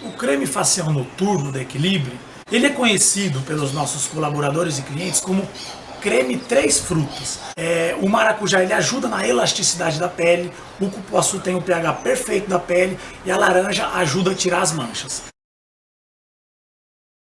O creme facial noturno da Equilibre, ele é conhecido pelos nossos colaboradores e clientes como creme três frutas. É, o maracujá ele ajuda na elasticidade da pele, o cupuaçu tem o pH perfeito da pele e a laranja ajuda a tirar as manchas.